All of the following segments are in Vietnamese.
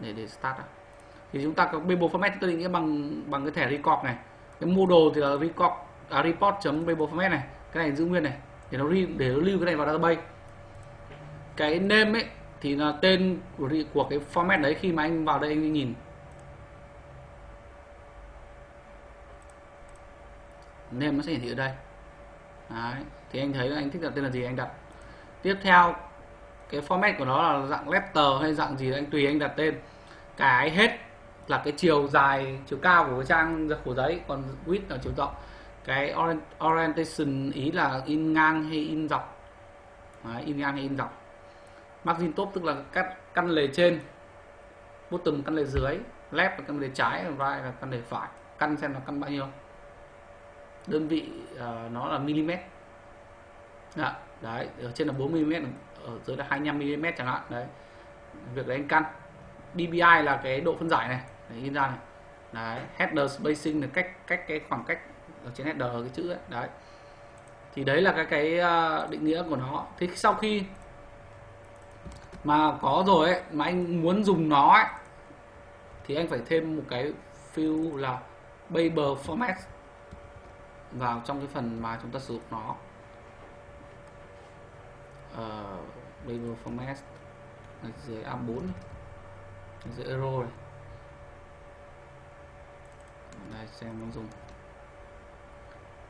để để start đó thì chúng ta có Bable format tôi định nghĩa bằng bằng cái thẻ record này. Cái model thì là record à, report chấm format này cái này giữ nguyên này để nó re, để nó lưu cái này vào database. Cái name ấy thì là tên của của cái format đấy khi mà anh vào đây anh nhìn. Name nó sẽ hiển thị ở đây. Đấy. thì anh thấy anh thích đặt tên là gì anh đặt. Tiếp theo cái format của nó là dạng letter hay dạng gì anh tùy anh đặt tên. Cái hết là cái chiều dài chiều cao của cái trang của giấy còn width là chiều rộng. Cái orientation ý là in ngang hay in dọc. Đấy, in ngang hay in dọc. Margin top tức là cắt căn lề trên bottom căn lề dưới left là căn lề trái right là căn lề phải. Căn xem là căn bao nhiêu. Đơn vị uh, nó là mm Dạ, đấy ở trên là 40 mm ở dưới là 25 mm chẳng hạn. Đấy. Việc đấy anh căn. Dpi là cái độ phân giải này. Đấy, in ra này. Đấy header spacing là cách cách cái khoảng cách ở trên header cái chữ ấy. đấy. Thì đấy là cái cái ờ, định nghĩa của nó. Thế sau khi mà có rồi ấy mà anh muốn dùng nó ấy thì anh phải thêm một cái field là paper format vào trong cái phần mà chúng ta sử dụng nó. Ờ, uh, Babel format ở dưới A4 này. Dưới euro này. Đây xem nó dùng.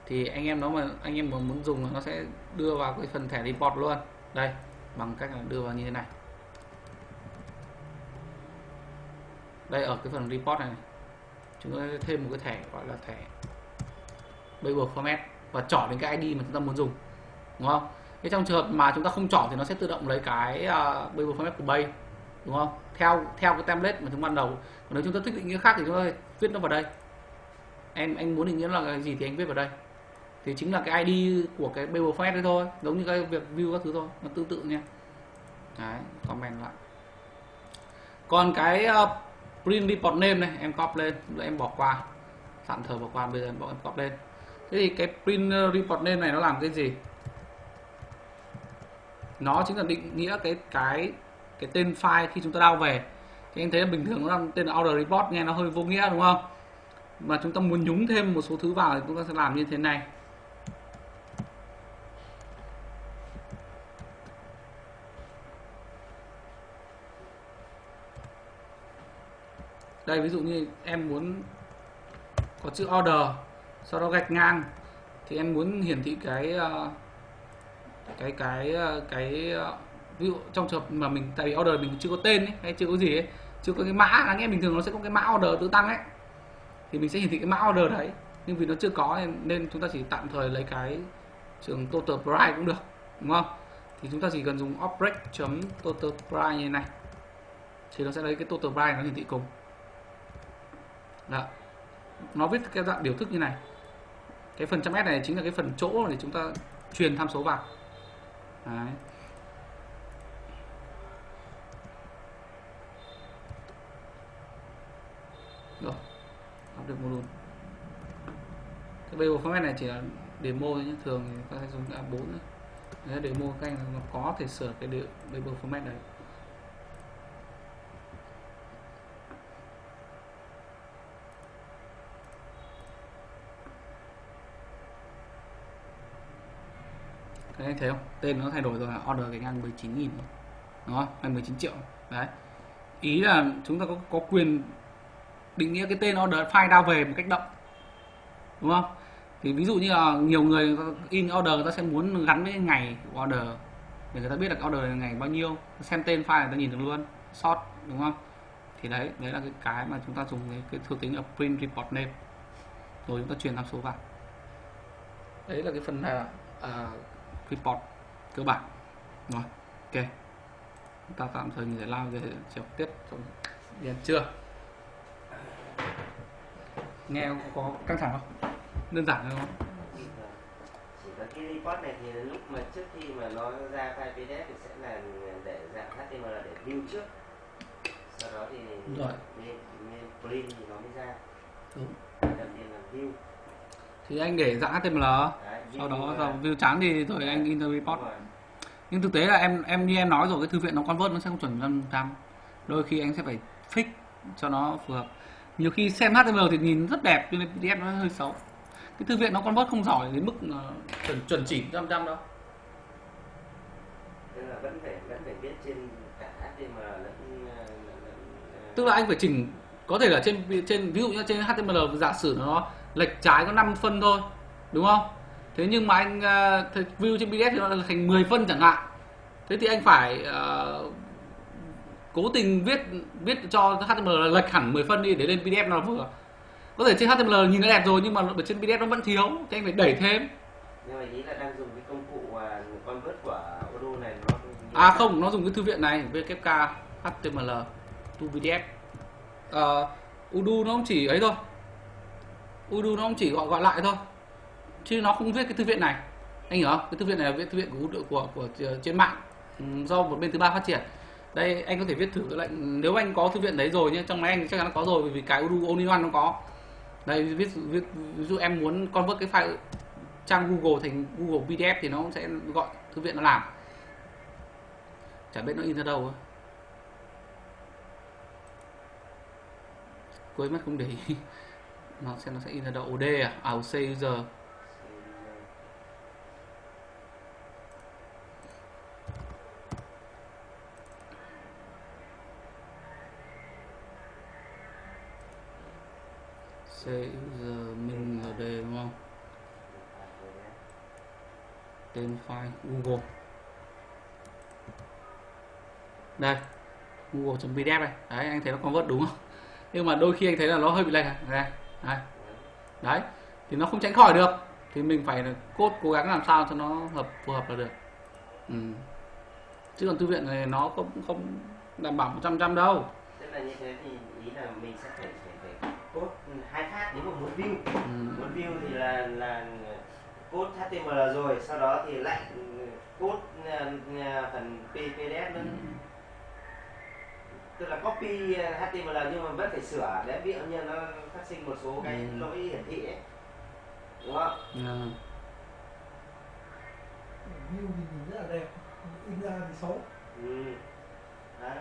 Thì anh em nó mà anh em mà muốn dùng nó sẽ đưa vào cái phần thẻ report luôn. Đây bằng cách là đưa vào như thế này. Đây ở cái phần report này, này chúng ta thêm một cái thẻ gọi là thẻ Babel format và chọn đến cái ID mà chúng ta muốn dùng. Đúng không? Thế trong trường hợp mà chúng ta không chọn thì nó sẽ tự động lấy cái à, uh, Babel format của Bay đúng không? Theo theo cái template mà chúng ban đầu. Còn nếu chúng ta thích định nghĩa khác thì chúng ta viết nó vào đây. Em anh muốn định nghĩa là cái gì thì anh viết vào đây. Thì chính là cái ID của cái Babel format đấy thôi giống như cái việc view các thứ thôi nó tương tự nha. Đấy comment lại. Còn cái uh, print report name này em copy lên em bỏ qua. Tạm thời bỏ qua bây giờ em bỏ em copy lên. Thế thì cái print ờ, report name này nó làm cái gì? Nó chính là định nghĩa cái cái cái tên file khi chúng ta download về. Thì anh thấy là bình thường nó tên là order report nghe nó hơi vô nghĩa đúng không? Mà chúng ta muốn nhúng thêm một số thứ vào thì chúng ta sẽ làm như thế này. Đây ví dụ như em muốn có chữ order sau đó gạch ngang thì em muốn hiển thị cái uh, cái cái ờ, cái ờ, ví dụ trong trường hợp mà mình tại vì order mình chưa có tên ấy, hay chưa có gì ấy, chưa có cái mã là nghe bình thường nó sẽ có cái mã order tự tăng ấy thì mình sẽ hiển thị cái mã order đấy. Nhưng vì nó chưa có nên, nên chúng ta chỉ tạm thời lấy cái trường total price cũng được đúng không? Thì chúng ta chỉ cần dùng object chấm total price như này thì nó sẽ lấy cái total price nó hiển thị cùng. Đó. Nó viết cái dạng biểu thức như này. Cái phần trăm s này chính là cái phần chỗ để chúng ta truyền tham số vào. Đấy. rồi lắp được module cái Babel format này chỉ là demo thôi nhé thường thì ta sẽ dùng A4 nữa. Đấy, demo các anh nó có thể sửa cái điệu Babel format này Đấy, anh thấy không? Tên nó thay đổi rồi là order cái ngang 19 nghìn Đúng không? Hay 19 triệu. Đấy. Ý là chúng ta có, có quyền định nghĩa cái tên order file đao về một cách động Đúng không? Thì ví dụ như là nhiều người in order người ta sẽ muốn gắn với ngày của order. Để người ta biết là order là ngày bao nhiêu xem tên file người ta nhìn được luôn. Sort đúng không? Thì đấy đấy là cái cái mà chúng ta dùng cái, cái thuộc tính là print report name. Rồi chúng ta truyền tham số vào. Đấy là cái phần là uh, report cơ bản. Rồi ok. Chúng ta tạm thời mình sẽ lao về chiều tiếp trong điền chưa? Nghe có căng thẳng không? Đơn giản không? Chỉ có cái report này thì lúc mà trước khi mà nó ra file pdf thì sẽ là để dạng html để view trước. Sau đó thì Rồi. nên, nên print thì nó mới ra. Đúng. Đầu tiên là view thì anh để HTML Đấy, sau đó vào view chán thì rồi anh the report. Nhưng thực tế là em em như em nói rồi cái thư viện nó convert nó sẽ không chuẩn trăm trăm. Đôi khi anh sẽ phải fix cho nó phù hợp. Nhiều khi xem HTML thì nhìn rất đẹp nhưng PDF nó hơi xấu. Cái thư viện nó convert không giỏi đến mức chuẩn chuẩn chỉ trăm trăm đâu. Tức là vẫn phải vẫn phải viết trên cả HTML lẫn- tức là anh phải chỉnh có thể là trên trên ví dụ như trên HTML giả sử nó lệch trái có 5 phân thôi đúng không? Thế nhưng mà anh uh, view trên PDF thì nó là thành 10 phân chẳng hạn. Thế thì anh phải ờ, cố tình viết viết cho HTML là lệch hẳn 10 phân đi để lên PDF nó vừa. Có thể trên HTML nhìn nó đẹp rồi nhưng mà ở trên PDF nó vẫn thiếu thì anh phải đẩy thêm. Nhưng mà ý là đang dùng cái công cụ à, convert của Odoo này nó à không nó dùng cái thư viện này WK HTML to PDF uh, Udo nó cũng chỉ ấy thôi Udo nó cũng chỉ gọi gọi lại thôi. Chứ nó không viết cái thư viện này. Anh hiểu không? Cái thư viện này là viết thư viện của của của, của trên mạng. Ừ, do một bên thứ ba phát triển. Đây anh có thể viết thử cái lệnh. Nếu anh có thư viện đấy rồi nhé trong máy anh chắc chắn nó có rồi bởi vì cái Udo Only One nó có. Đây viết viết ví dụ em muốn convert cái file trang Google thành Google PDF thì nó cũng sẽ gọi thư viện nó làm. Chả biết nó in ra đâu á. Quên mất không để ý nó xem nó sẽ in ra đâu OD à? À OC user C user min LD đúng không? Tên file, Google. Đây google.pdf này. Đấy, anh thấy nó convert đúng không? Nhưng mà đôi khi anh thấy là nó hơi bị lệch à? này đấy. đấy thì nó không tránh khỏi được thì mình phải là code cố gắng làm sao cho nó hợp phù hợp là được ừ. chứ còn thư viện này nó cũng không đảm bảo 100 trăm đâu tức là như thế thì ý là mình sẽ phải code hai phát nếu mà muốn view ừ. muốn view thì là là code HTML rồi sau đó thì lại code à, à, phần PDF nữa tức là copy à, HTML nhưng mà vẫn phải sửa để ví dụ như nó phát sinh một số cái Ừ. lỗi hiển thị ấy. Đúng không? Ừ. view thì nhìn rất là đẹp in ra thì xấu. Ừ. Đấy.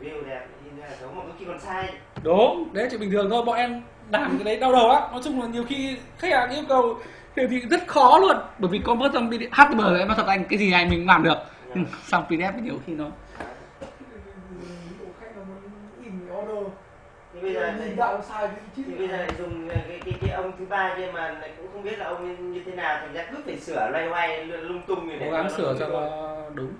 view đẹp in ra xấu. Mà có khi còn sai. Đúng. Đấy chuyện bình thường thôi. Bọn em làm cái đấy đau đầu á. Nói chung là nhiều khi khách hàng yêu cầu thì, thì rất khó luôn. Bởi vì convert trong PDF HTML em nói thật anh cái gì này mình cũng làm được. Nhưng xong PDF thì nhiều khi nó Nó muốn in order. Thì bây giờ nhìn đạo sai cái chữ thì bây giờ lại dùng cái cái cái ông thứ ba kia mà lại cũng không biết là ông như thế nào thành ra cứ phải sửa loay hoay lung tung như cố để gắng sửa cho đúng